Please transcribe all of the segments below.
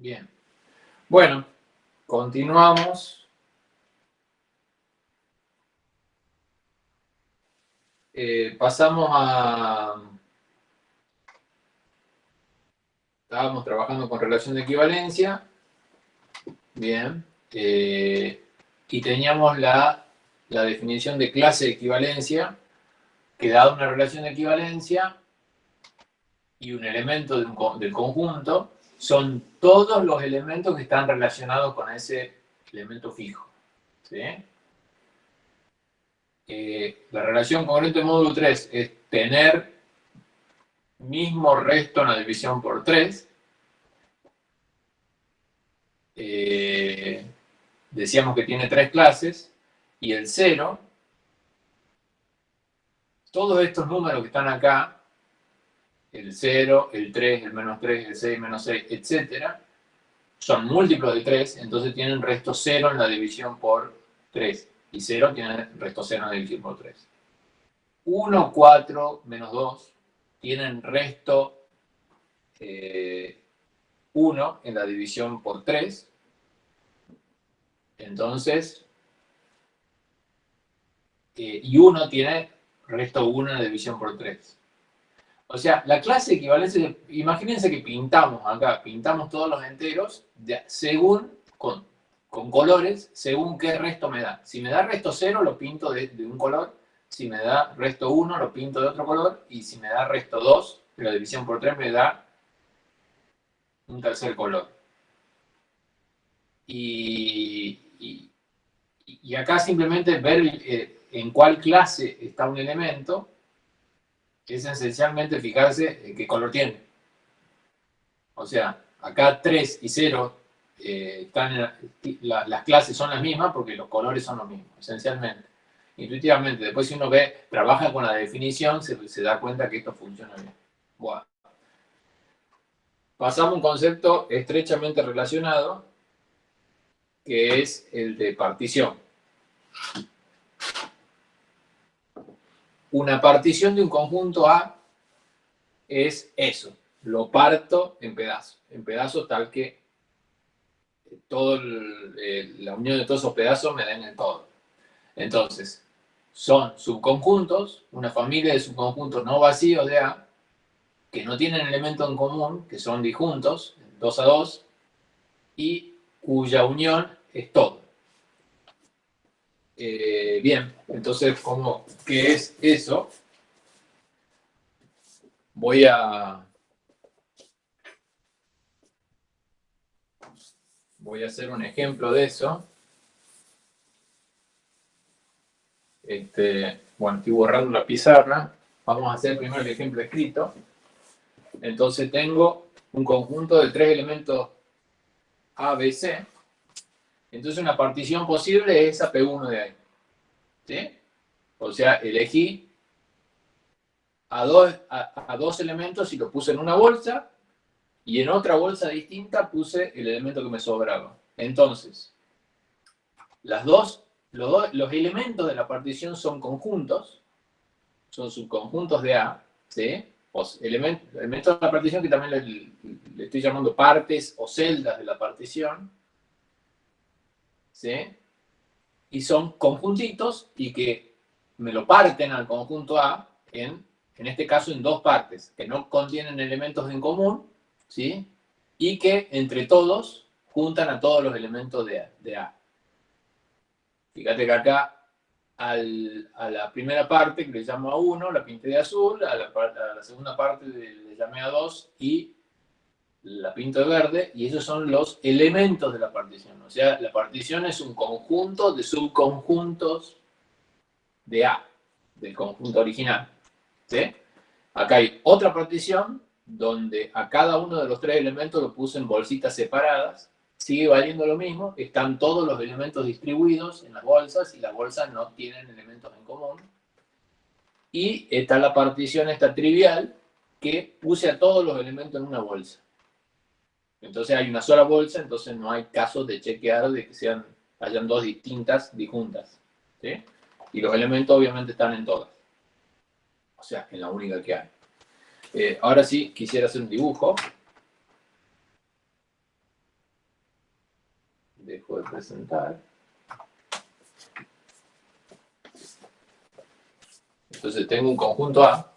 Bien. Bueno, continuamos. Eh, pasamos a... Estábamos trabajando con relación de equivalencia. Bien. Eh, y teníamos la, la definición de clase de equivalencia, que dada una relación de equivalencia y un elemento del conjunto, son todos los elementos que están relacionados con ese elemento fijo. Eh, la relación congruente módulo 3 es tener mismo resto en la división por 3. Eh, decíamos que tiene tres clases, y el 0, todos estos números que están acá el 0, el 3, el menos 3, el 6, menos 6, etc. Son múltiplos de 3, entonces tienen resto 0 en la división por 3. Y 0 tiene resto 0 en la división por 3. 1, 4, menos 2 tienen resto eh, 1 en la división por 3. Entonces, eh, y 1 tiene resto 1 en la división por 3. O sea, la clase de equivalencia, imagínense que pintamos acá, pintamos todos los enteros según, con, colores, según qué resto me da. Si me da resto 0, lo pinto de, un color. Si me da resto 1, lo pinto de otro color. Y si me da resto 2, la división por 3 me da un tercer color. Y, acá simplemente ver eh, en cuál clase está un elemento es esencialmente fijarse en qué color tiene. O sea, acá 3 y 0 eh, están las clases son las mismas porque los colores son los mismos, esencialmente. Intuitivamente, después si uno ve, trabaja con la definición, se, da cuenta que esto funciona bien. Bueno. Pasamos a un concepto estrechamente relacionado, que es el de partición. Una partición de un conjunto A es eso, lo parto en pedazos, en pedazos tal que todo la unión de todos esos pedazos me den el todo. Entonces, son subconjuntos, una familia de subconjuntos no vacíos de A, que no tienen elemento en común, que son disjuntos, 2 a 2, y cuya unión es todo. Eh, bien, entonces, ¿cómo, ¿qué es eso? Voy a... Voy a hacer un ejemplo de eso. Este, bueno, estoy borrando la pizarra. Vamos a hacer primero el ejemplo escrito. Entonces tengo un conjunto de tres elementos A, B, C entonces una partición posible es esa P1 de ahí. ¿Sí? O sea, elegí a dos, a, dos elementos y los puse en una bolsa y en otra bolsa distinta puse el elemento que me sobraba. Entonces, las dos, los, los elementos de la partición son conjuntos, son subconjuntos de A, ¿sí? elementos, elementos de la partición que también le estoy llamando partes o celdas de la partición, ¿sí? Y son conjuntitos y que me lo parten al conjunto A en, en este caso en dos partes, que no contienen elementos en común, ¿sí? Y que entre todos juntan a todos los elementos de A. Fíjate que acá a la primera parte que le llamo a 1, la pinté de azul, a la, a la segunda parte le llamé a 2 y la pinto de verde, y esos son los elementos de la partición. O sea, la partición es un conjunto de subconjuntos de A, del conjunto original. Acá hay otra partición donde a cada uno de los tres elementos lo puse en bolsitas separadas, sigue valiendo lo mismo, están todos los elementos distribuidos en las bolsas y las bolsas no tienen elementos en común. Y está la partición esta trivial que puse a todos los elementos en una bolsa. Entonces hay una sola bolsa, entonces no hay caso de chequear de que sean, hayan dos distintas disjuntas. ¿sí? Y los elementos obviamente están en todas. O sea, en la única que hay. Eh, ahora sí, quisiera hacer un dibujo. de presentar. Entonces tengo un conjunto A.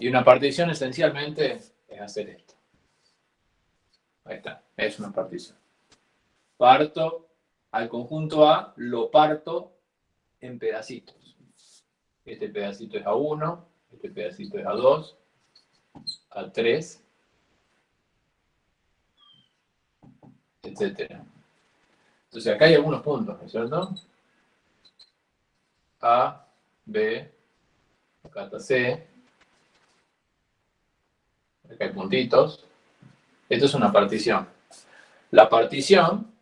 Y una partición esencialmente es hacer esto. Ahí está, es una partición. Parto al conjunto A, lo parto en pedacitos. Este pedacito es A1, este pedacito es A2, A3, etc. Entonces acá hay algunos puntos, ¿no es cierto? A, B, acá C, acá hay puntitos. Esto es una partición. La partición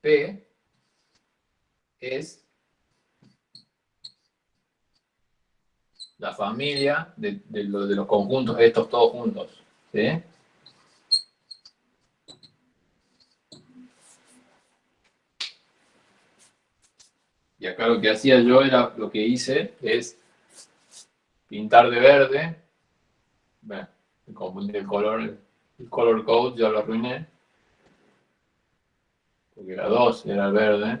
P es la familia de, los conjuntos estos todos juntos. Y acá lo que hacía yo era, lo que hice es pintar de verde. Bueno, el color, el color code ya lo arruiné. Porque era 2, era verde.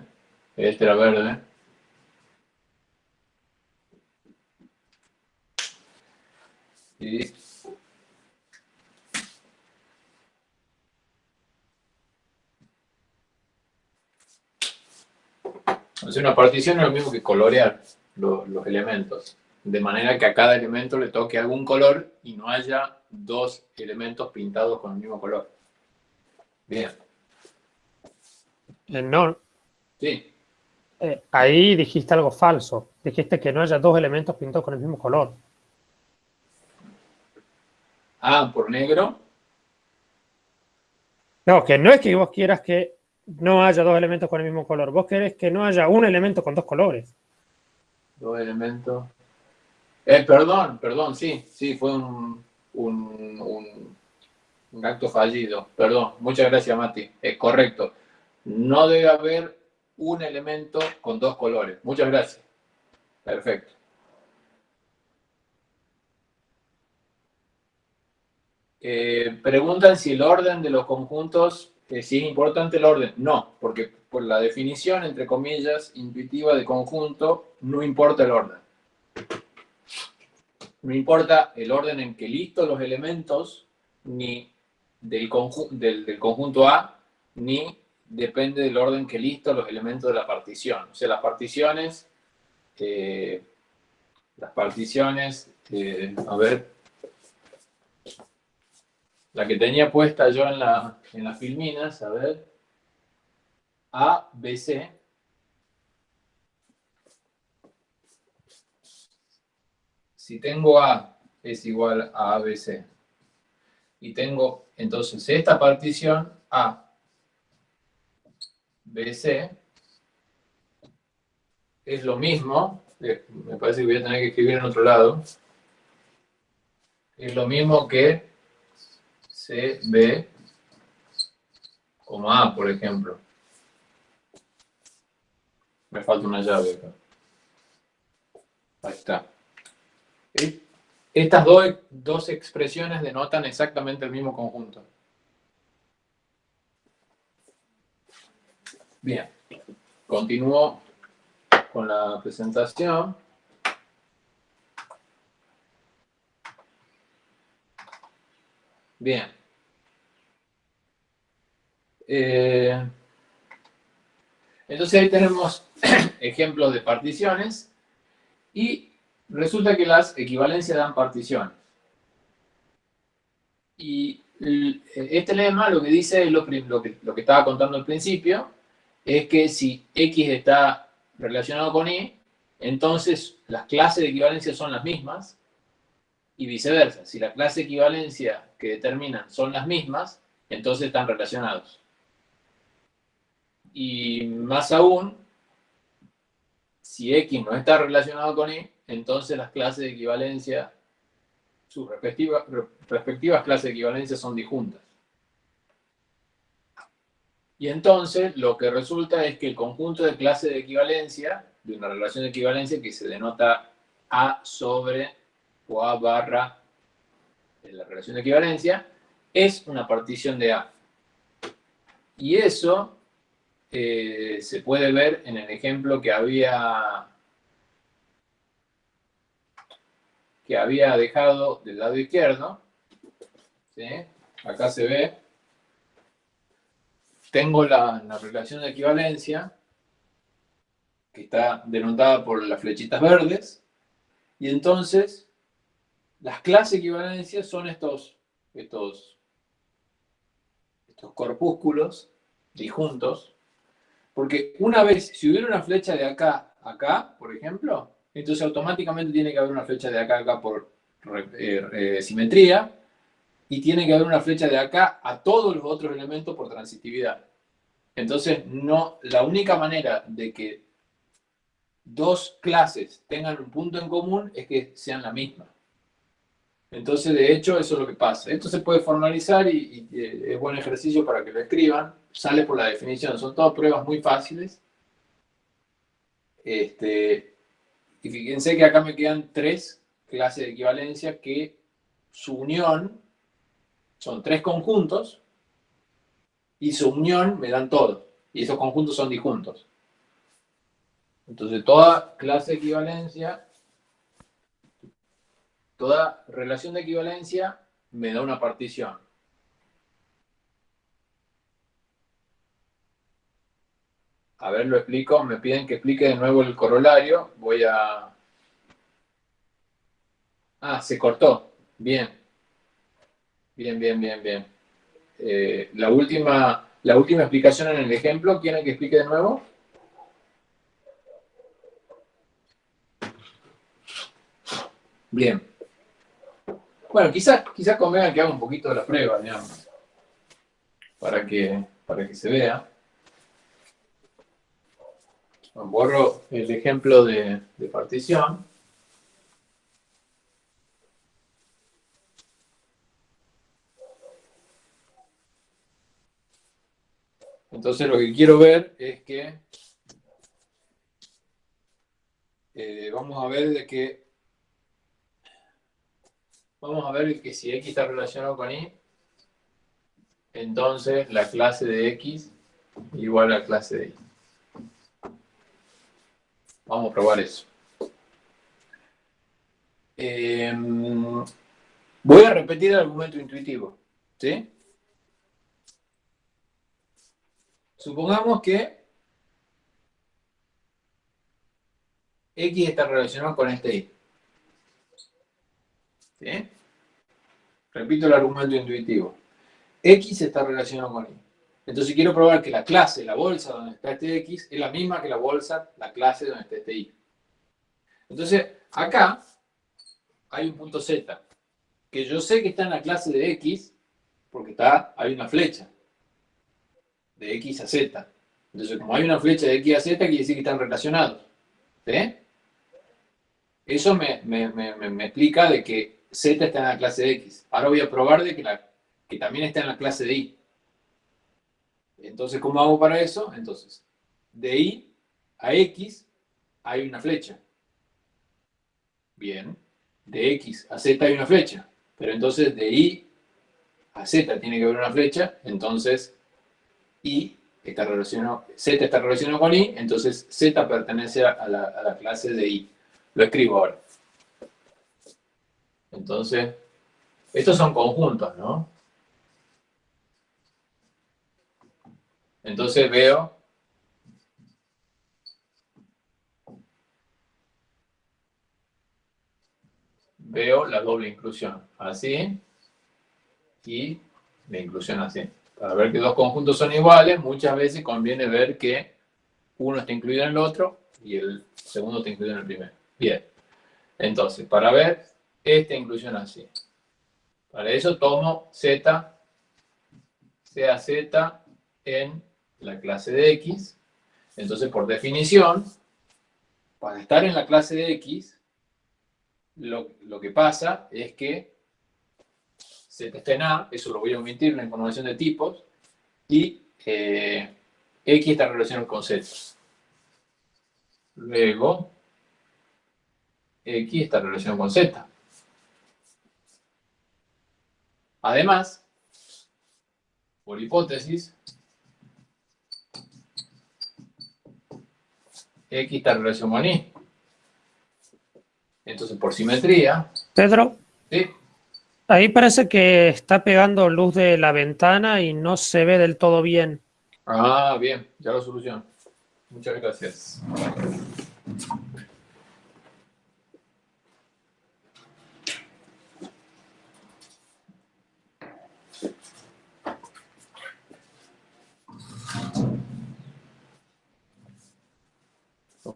Este era verde. Y Entonces una partición es lo mismo que colorear los, elementos, de manera que a cada elemento le toque algún color y no haya dos elementos pintados con el mismo color. Bien. Eh, no. Sí. Eh, ahí dijiste algo falso. Dijiste que no haya dos elementos pintados con el mismo color. Ah, por negro. No, que no es que vos quieras que no haya dos elementos con el mismo color. Vos querés que no haya un elemento con dos colores. Dos elementos. Eh, perdón, perdón, sí, sí, fue un, un, acto fallido. Perdón, muchas gracias, Mati. Es correcto. No debe haber un elemento con dos colores. Muchas gracias. Perfecto. Eh, preguntan si el orden de los conjuntos si es importante el orden. No, porque por la definición, entre comillas, intuitiva de conjunto, no importa el orden. No importa el orden en que listo los elementos, ni del, del, conjunto A, ni depende del orden que listo los elementos de la partición. O sea, las particiones, eh, las particiones, eh, a ver, la que tenía puesta yo en, la, en las filminas, a ver, A, B, C. Si tengo A es igual a ABC y tengo entonces esta partición A, BC es lo mismo, eh, me parece que voy a tener que escribir en otro lado, es lo mismo que C, B, como A, por ejemplo. Me falta una llave acá. Ahí está. Estas dos, expresiones denotan exactamente el mismo conjunto. Bien, continúo con la presentación. Bien. Eh, entonces ahí tenemos ejemplos de particiones y resulta que las equivalencias dan particiones. Y este lema lo que dice lo, lo, que, lo que estaba contando al principio, es que si X está relacionado con Y, entonces las clases de equivalencia son las mismas y viceversa. Si la clase de equivalencia que determinan son las mismas, entonces están relacionados. Y más aún, si X no está relacionado con Y, entonces las clases de equivalencia, sus respectivas, respectivas clases de equivalencia son disjuntas. Y entonces lo que resulta es que el conjunto de clases de equivalencia, de una relación de equivalencia que se denota A sobre o A barra de la relación de equivalencia, es una partición de A. Y eso eh, se puede ver en el ejemplo que había, que había dejado del lado izquierdo. Acá se ve. Tengo la, la relación de equivalencia, que está denotada por las flechitas verdes. Y entonces, las clases equivalencias son estos, estos, estos corpúsculos disjuntos, porque una vez, si hubiera una flecha de acá a acá, por ejemplo, entonces automáticamente tiene que haber una flecha de acá a acá por eh, eh, simetría, y tiene que haber una flecha de acá a todos los otros elementos por transitividad. Entonces, no, la única manera de que dos clases tengan un punto en común es que sean la misma. Entonces, de hecho, eso es lo que pasa. Esto se puede formalizar y, es buen ejercicio para que lo escriban. Sale por la definición. Son todas pruebas muy fáciles. Este, y fíjense que acá me quedan tres clases de equivalencia que su unión son tres conjuntos y su unión me dan todos. Y esos conjuntos son disjuntos. Entonces, toda clase de equivalencia, toda relación de equivalencia me da una partición. A ver, lo explico. Me piden que explique de nuevo el corolario. Voy a... Ah, se cortó. Bien. Bien, bien, bien, bien. Eh, la, última, la última explicación en el ejemplo, ¿quieren que explique de nuevo? Bien. Bueno, quizás, quizás convenga que haga un poquito de la prueba, digamos, para que, para que se vea. Borro el ejemplo de, de partición. Entonces lo que quiero ver es que eh, vamos a ver de que Vamos a ver que si x está relacionado con y, entonces la clase de x igual a la clase de y. Vamos a probar eso. Em, voy a repetir el argumento intuitivo. ¿Sí? Supongamos que x está relacionado con este y. Repito el argumento intuitivo. X está relacionado con Y. Entonces quiero probar que la clase, la bolsa donde está este X, es la misma que la bolsa, la clase donde está este Y. Entonces, acá hay un punto Z, que yo sé que está en la clase de X, porque está, hay una flecha de X a Z. Entonces, como hay una flecha de X a Z, quiere decir que están relacionados. Eso me, me explica de que Z está en la clase de X. Ahora voy a probar de que, la, que también está en la clase de Y. Entonces, ¿cómo hago para eso? Entonces, de Y a X hay una flecha. Bien. De X a Z hay una flecha. Pero entonces de Y a Z tiene que haber una flecha. Entonces, Y está relacionado, Z está relacionado con Y. Entonces, Z pertenece a la, a la clase de Y. Lo escribo ahora. Entonces, estos son conjuntos, ¿no? Entonces veo veo la doble inclusión, así, y la inclusión así. Para ver que dos conjuntos son iguales, muchas veces conviene ver que uno está incluido en el otro y el segundo está incluido en el primero. Bien, entonces, para ver esta inclusión así. Para eso tomo z, sea z en la clase de x. Entonces, por definición, para estar en la clase de x, lo, que pasa es que z está en A, eso lo voy a omitir la información de tipos, y eh, x está relacionado con z. Luego, x está relacionado con z. Además, por hipótesis, X está en relación con Y. Entonces, por simetría... Pedro, ¿sí? ahí parece que está pegando luz de la ventana y no se ve del todo bien. Ah, bien, ya lo soluciono. Muchas gracias.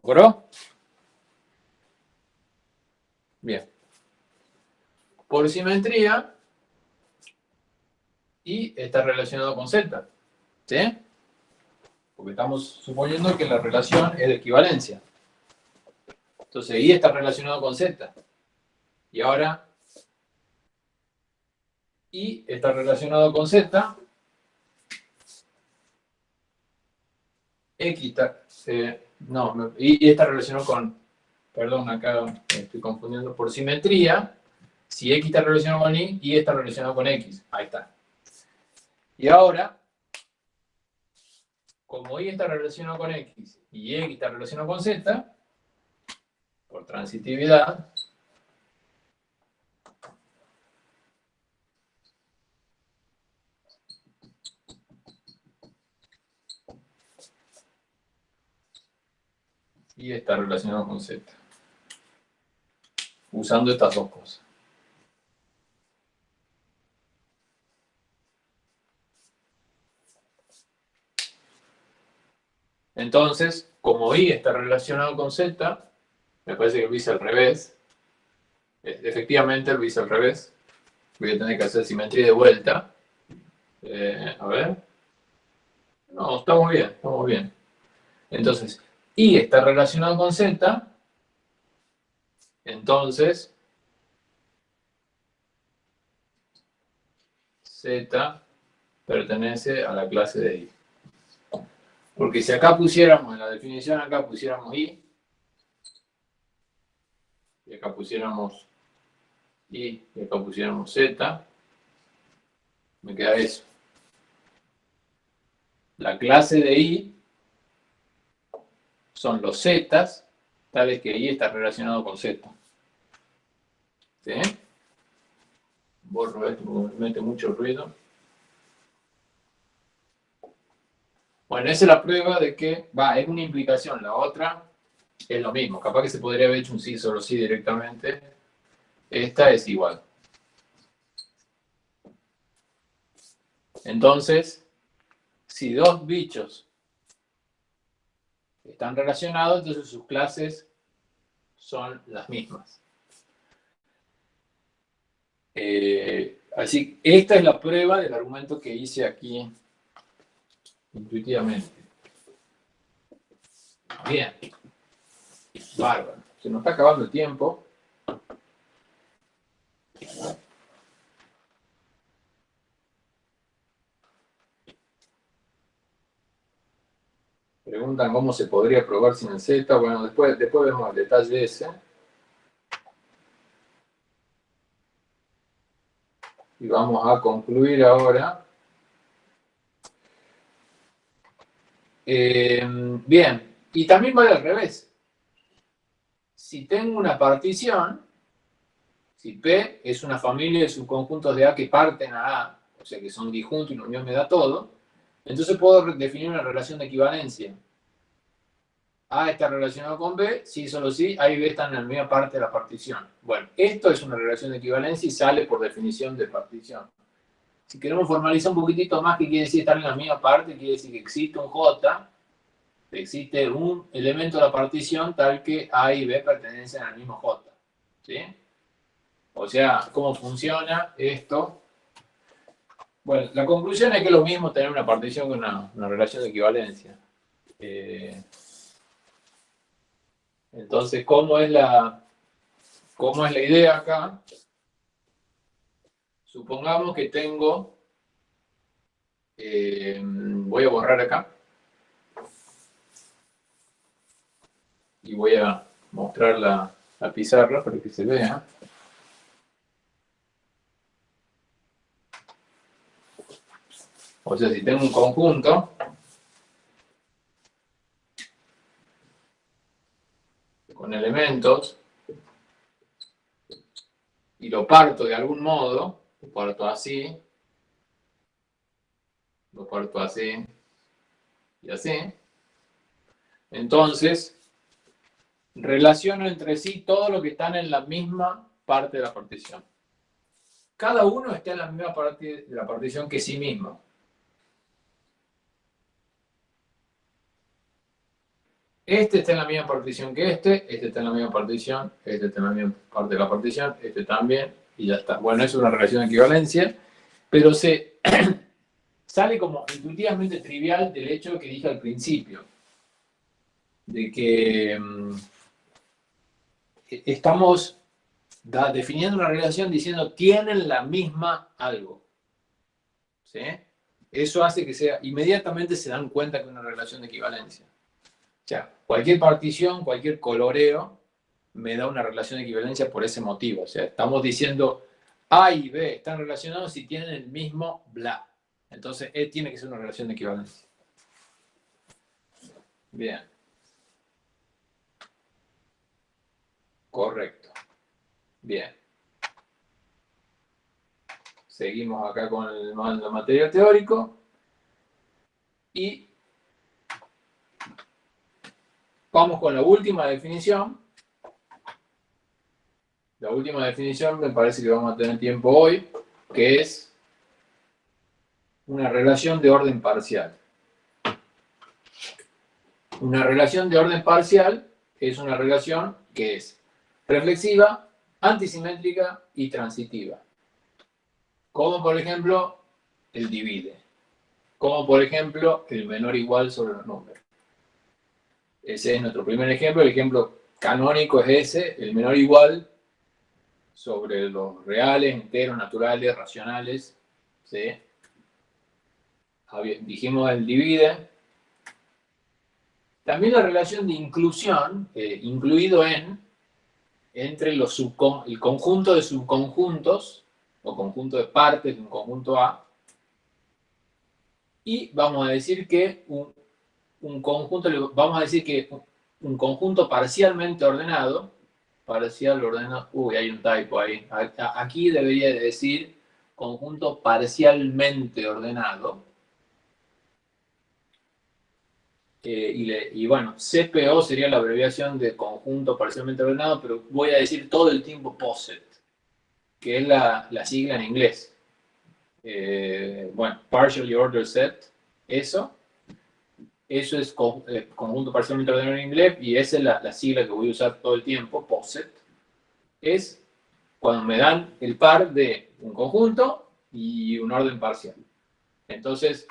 ¿Logró? Bien. Por simetría, y está relacionado con Z. ¿Sí? Porque estamos suponiendo que la relación es de equivalencia. Entonces, Y está relacionado con Z. Y ahora, Y está relacionado con Z. X está... Eh, no, Y está relacionado con... Perdón, acá estoy confundiendo. Por simetría, si X está relacionado con Y, Y está relacionado con X. Ahí está. Y ahora, como Y está relacionado con X y X está relacionado con Z, por transitividad, y está relacionado con Z. Usando estas dos cosas. Entonces, como I está relacionado con Z, me parece que lo hice al revés. Efectivamente lo hice al revés. Voy a tener que hacer simetría de vuelta. Eh, a ver. No, estamos bien, estamos bien. Entonces, I está relacionado con Z. Entonces, Z pertenece a la clase de I. Porque si acá pusiéramos, en la definición acá pusiéramos i, y acá pusiéramos i, y acá pusiéramos z, me queda eso. La clase de i son los zetas, tales que i está relacionado con z. ¿Sí? Borro esto porque me mete mucho ruido. Bueno, esa es la prueba de que, va, es una implicación, la otra es lo mismo. Capaz que se podría haber hecho un sí solo sí directamente. Esta es igual. Entonces, si dos bichos están relacionados, entonces sus clases son las mismas. Eh, así, esta es la prueba del argumento que hice aquí intuitivamente. Bien. Bárbaro. Se nos está acabando el tiempo. Preguntan cómo se podría probar sin el Z. Bueno, después, después vemos el detalle ese. Y vamos a concluir ahora Eh, bien, y también vale al revés. Si tengo una partición, si P es una familia de subconjuntos de A que parten a A, o sea que son disjuntos y la unión me da todo, entonces puedo definir una relación de equivalencia. A está relacionado con B, si solo si, A y B están en la misma parte de la partición. Bueno, esto es una relación de equivalencia y sale por definición de partición. Si queremos formalizar un poquitito más, que quiere decir estar en la misma parte, quiere decir que existe un J, existe un elemento de la partición tal que A y B pertenecen al mismo J. ¿Sí? O sea, ¿cómo funciona esto? Bueno, la conclusión es que es lo mismo tener una partición que una, relación de equivalencia. Eh, entonces, ¿cómo es la, cómo es la idea acá? Supongamos que tengo, eh, voy a borrar acá, y voy a mostrar la, la pizarra para que se vea. O sea, si tengo un conjunto, con elementos, y lo parto de algún modo, lo parto así, lo parto así, y así, entonces, relaciono entre sí todo lo que están en la misma parte de la partición. Cada uno está en la misma parte de la partición que sí mismo. Este está en la misma partición que este, este está en la misma partición, este está en la misma parte de la partición, este también, y ya está. Bueno, es una relación de equivalencia, pero se sale como intuitivamente trivial del hecho que dije al principio, de que mm, estamos definiendo una relación diciendo tienen la misma algo. ¿Sí? Eso hace que sea, inmediatamente se dan cuenta que es una relación de equivalencia. Sea, cualquier partición, cualquier coloreo, me da una relación de equivalencia por ese motivo. O sea, estamos diciendo A y B están relacionados si tienen el mismo bla. Entonces, E tiene que ser una relación de equivalencia. Bien. Correcto. Bien. Seguimos acá con el material teórico. Y vamos con la última definición. La última definición me parece que vamos a tener tiempo hoy, que es una relación de orden parcial. Una relación de orden parcial es una relación que es reflexiva, antisimétrica y transitiva. Como por ejemplo el divide. Como por ejemplo el menor igual sobre los números. Ese es nuestro primer ejemplo. El ejemplo canónico es ese, el menor igual sobre los reales, enteros, naturales, racionales. Dijimos el divide. También la relación de inclusión, eh, incluido en, entre los el conjunto de subconjuntos, o conjunto de partes de un conjunto A, y vamos a decir que un, conjunto, vamos a decir que un conjunto parcialmente ordenado, parcial ordenado, uy, hay un typo ahí, aquí debería decir conjunto parcialmente ordenado, eh, y, bueno, CPO sería la abreviación de conjunto parcialmente ordenado, pero voy a decir todo el tiempo POSIT, que es la, sigla en inglés. Eh, bueno, partially ordered set, eso. Eso es eh, conjunto parcialmente ordenado en inglés y esa es la, sigla que voy a usar todo el tiempo, POSIT. Es cuando me dan el par de un conjunto y un orden parcial. Entonces,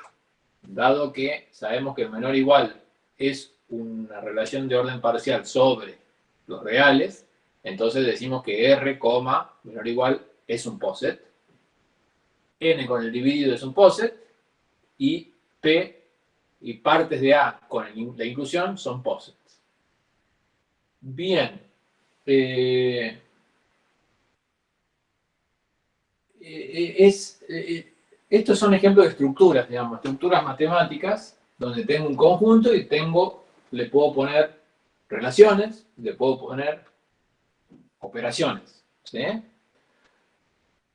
dado que sabemos que el menor igual es una relación de orden parcial sobre los reales, entonces decimos que R, menor igual, es un poset. N con el dividido es un poset. Y P y partes de A con la inclusión son posets. Bien. Eh, eh, es, eh, estos son ejemplos de estructuras, digamos, estructuras matemáticas donde tengo un conjunto y tengo, le puedo poner relaciones, le puedo poner operaciones. ¿sí?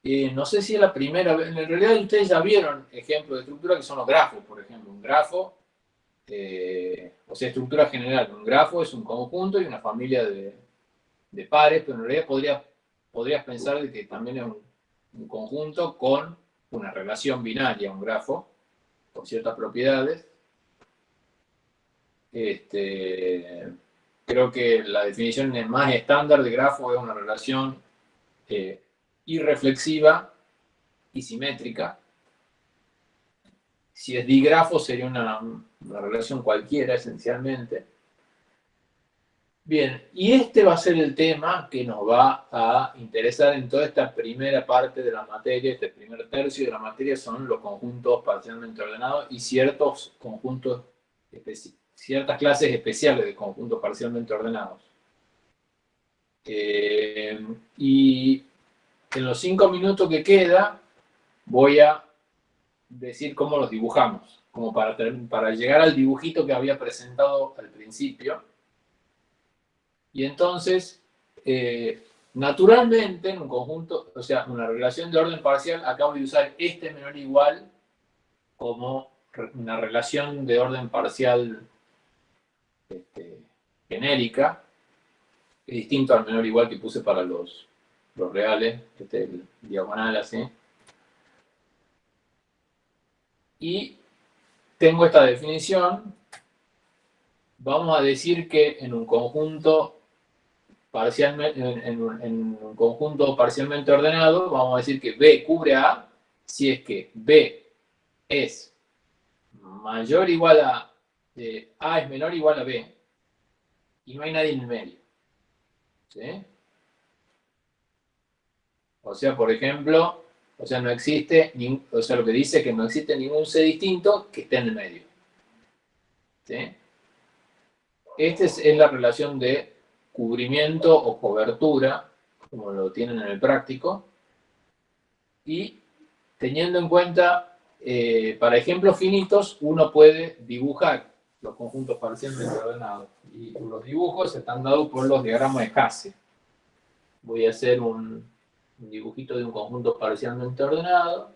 Y no sé si es la primera vez, en realidad ustedes ya vieron ejemplos de estructura que son los grafos, por ejemplo. Un grafo, eh, o sea, estructura general. Un grafo es un conjunto y una familia de, pares, pero en realidad podría, podrías pensar de que también es un conjunto con una relación binaria, un grafo, con ciertas propiedades, este, creo que la definición más estándar de grafo es una relación eh, irreflexiva y simétrica. Si es digrafo sería una, relación cualquiera esencialmente. Bien, y este va a ser el tema que nos va a interesar en toda esta primera parte de la materia, este primer tercio de la materia son los conjuntos parcialmente ordenados y ciertos conjuntos ciertas clases especiales de conjuntos parcialmente ordenados. Eh, y en los cinco minutos que queda voy a decir cómo los dibujamos, como para, para llegar al dibujito que había presentado al principio. Y entonces, eh, naturalmente, en un conjunto, o sea, una relación de orden parcial, acabo de usar este menor igual como una relación de orden parcial este, genérica, distinto al menor igual que puse para los, los reales, este es el diagonal así. Y tengo esta definición, vamos a decir que en un conjunto parcialmente, en, un conjunto parcialmente ordenado, vamos a decir que B cubre A si es que B es mayor o igual a A es menor o igual a B y no hay nadie en el medio. ¿Sí? O sea, por ejemplo, o sea, no existe, o sea, lo que dice es que no existe ningún C distinto que esté en el medio. ¿Sí? Esta es, la relación de cubrimiento o cobertura, como lo tienen en el práctico, y teniendo en cuenta, eh, para ejemplos finitos, uno puede dibujar los conjuntos parcialmente ordenados. Y los dibujos están dados por los diagramas de Hasse. Voy a hacer un, un dibujito de un conjunto parcialmente ordenado.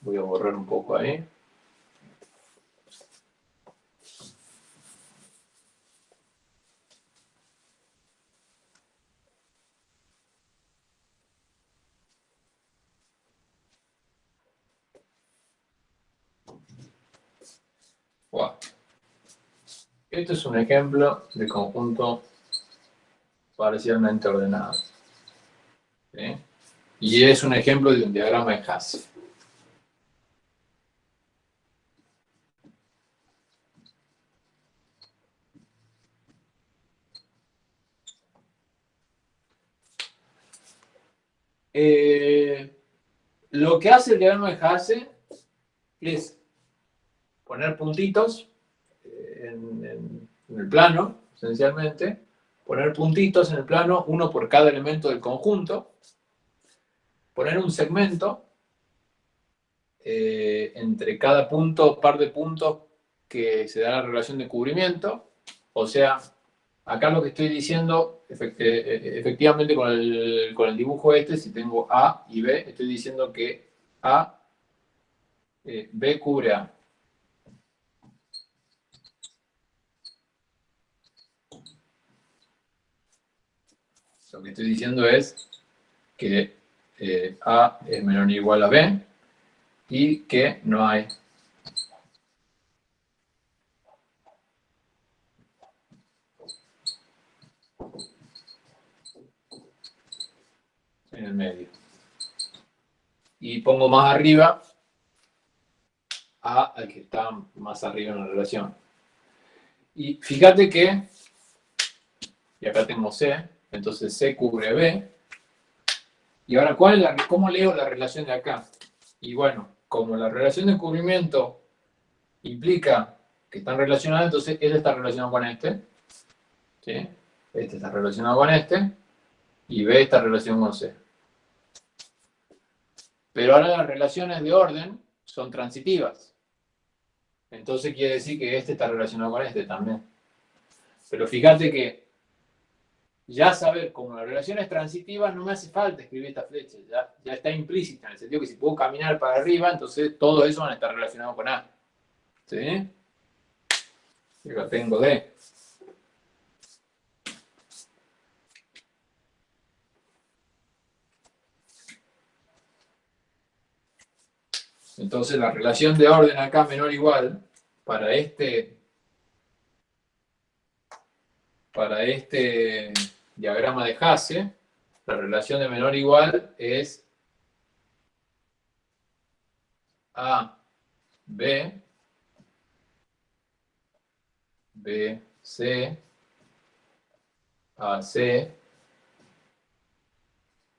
Voy a borrar un poco ahí. Este es un ejemplo de conjunto parcialmente ordenado. Y es un ejemplo de un diagrama de Hasse. Eh, lo que hace el diagrama de Hasse es poner puntitos en, el plano, esencialmente, poner puntitos en el plano, uno por cada elemento del conjunto, poner un segmento eh, entre cada punto, par de puntos que se da la relación de cubrimiento, o sea, acá lo que estoy diciendo, eh, eh, efectivamente con el, con el dibujo este, si tengo A y B, estoy diciendo que A, B cubre A. Lo que estoy diciendo es que eh, A es menor o igual a B y que no hay en el medio. Y pongo más arriba A al que está más arriba en la relación. Y fíjate que, y acá tengo C, entonces C cubre B. Y ahora, ¿cuál ¿cómo leo la relación de acá? Y bueno, como la relación de cubrimiento implica que están relacionadas, entonces este está relacionado con este. ¿sí? Este está relacionado con este. Y B está relacionado con C. Pero ahora las relaciones de orden son transitivas. Entonces quiere decir que este está relacionado con este también. Pero fíjate que ya saber cómo la relación es transitiva, no me hace falta escribir esta flecha, ya, ya está implícita, en el sentido que si puedo caminar para arriba, entonces todo eso van a estar relacionado con A. ¿Sí? Yo tengo D. Entonces la relación de orden acá menor o igual para este para este diagrama de Hasse, la relación de menor igual es A, B, B, C, A, C,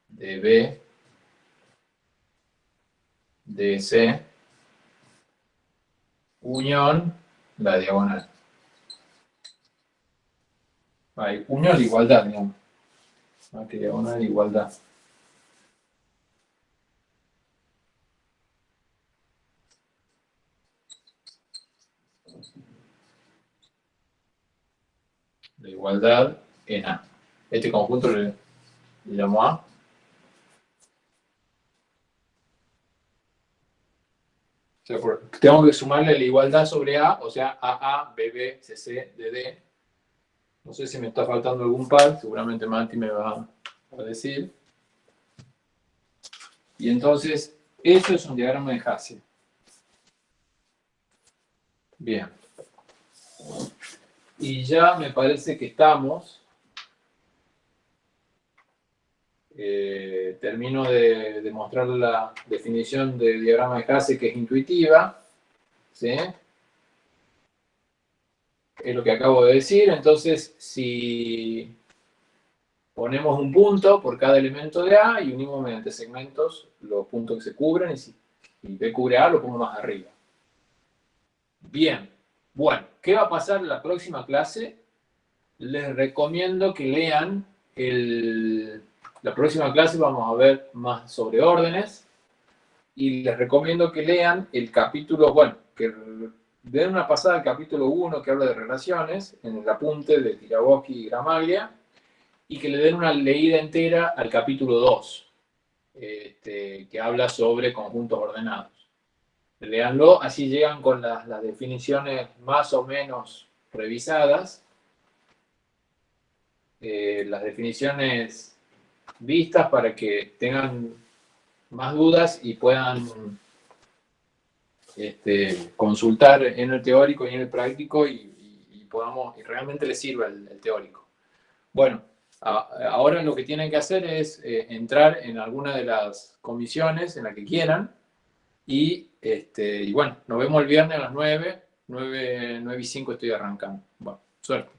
D, C, unión, la diagonal hay unión de igualdad, digamos. Ah, Aquí diagonal de igualdad. La igualdad en A. Este conjunto le, le llamo A. Tengo que sumarle la igualdad sobre A, o sea, AA, BB, CC, DD, no sé si me está faltando algún par, seguramente Mati me va a decir. Y entonces, eso es un diagrama de Hasse. Bien. Y ya me parece que estamos. Eh, termino de, demostrar la definición de diagrama de Hasse que es intuitiva. ¿sí? Es lo que acabo de decir. Entonces, si ponemos un punto por cada elemento de A y unimos mediante segmentos los puntos que se cubren y si B cubre A lo pongo más arriba. Bien, bueno, ¿qué va a pasar en la próxima clase? Les recomiendo que lean el... La próxima clase vamos a ver más sobre órdenes y les recomiendo que lean el capítulo, bueno, que den una pasada al capítulo 1 que habla de relaciones, en el apunte de Tiraboschi y Gramaglia, y que le den una leída entera al capítulo 2, este, que habla sobre conjuntos ordenados. Leanlo, así llegan con las, definiciones más o menos revisadas, eh, las definiciones vistas para que tengan más dudas y puedan este, consultar en el teórico y en el práctico y, podamos, y realmente les sirva el teórico. Bueno, Ahora lo que tienen que hacer es eh, entrar en alguna de las comisiones en la que quieran y, este, bueno, nos vemos el viernes a las 9, 9, 9 y 5 estoy arrancando. Bueno, suerte.